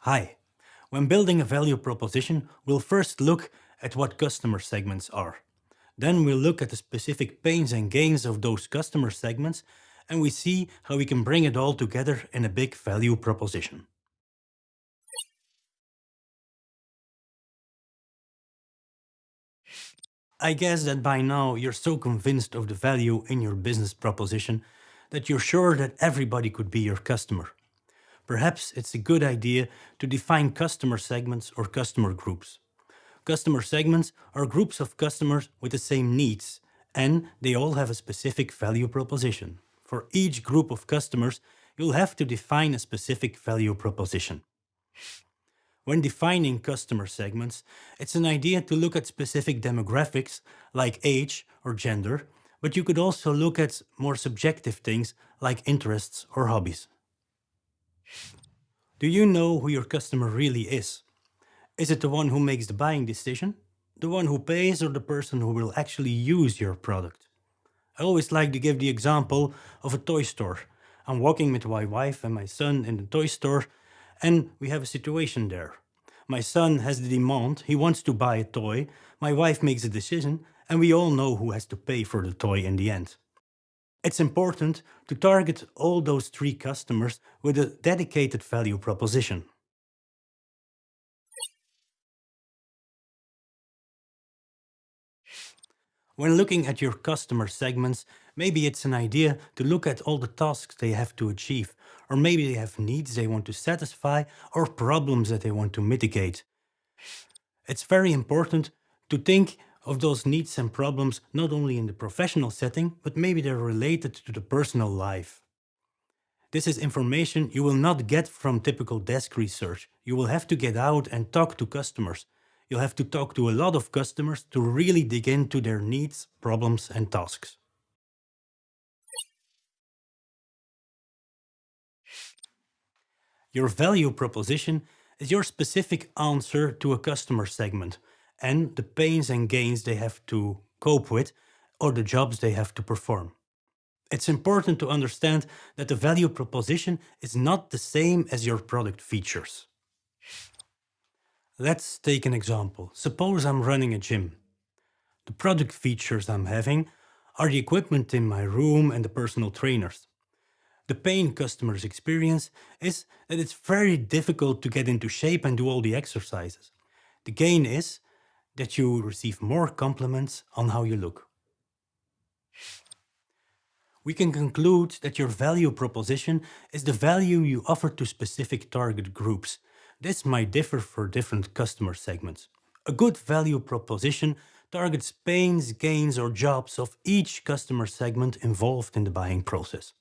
Hi. When building a value proposition, we'll first look at what customer segments are. Then we'll look at the specific pains and gains of those customer segments and we see how we can bring it all together in a big value proposition. I guess that by now you're so convinced of the value in your business proposition that you're sure that everybody could be your customer. Perhaps it's a good idea to define customer segments or customer groups. Customer segments are groups of customers with the same needs and they all have a specific value proposition. For each group of customers, you'll have to define a specific value proposition. When defining customer segments, it's an idea to look at specific demographics like age or gender, but you could also look at more subjective things like interests or hobbies. Do you know who your customer really is? Is it the one who makes the buying decision? The one who pays or the person who will actually use your product? I always like to give the example of a toy store. I'm walking with my wife and my son in the toy store and we have a situation there. My son has the demand, he wants to buy a toy, my wife makes a decision, and we all know who has to pay for the toy in the end. It's important to target all those three customers with a dedicated value proposition. When looking at your customer segments, maybe it's an idea to look at all the tasks they have to achieve, or maybe they have needs they want to satisfy or problems that they want to mitigate. It's very important to think of those needs and problems not only in the professional setting, but maybe they're related to the personal life. This is information you will not get from typical desk research. You will have to get out and talk to customers you'll have to talk to a lot of customers to really dig into their needs, problems and tasks. Your value proposition is your specific answer to a customer segment and the pains and gains they have to cope with or the jobs they have to perform. It's important to understand that the value proposition is not the same as your product features. Let's take an example. Suppose I'm running a gym. The product features I'm having are the equipment in my room and the personal trainers. The pain customers experience is that it's very difficult to get into shape and do all the exercises. The gain is that you receive more compliments on how you look. We can conclude that your value proposition is the value you offer to specific target groups this might differ for different customer segments. A good value proposition targets pains, gains or jobs of each customer segment involved in the buying process.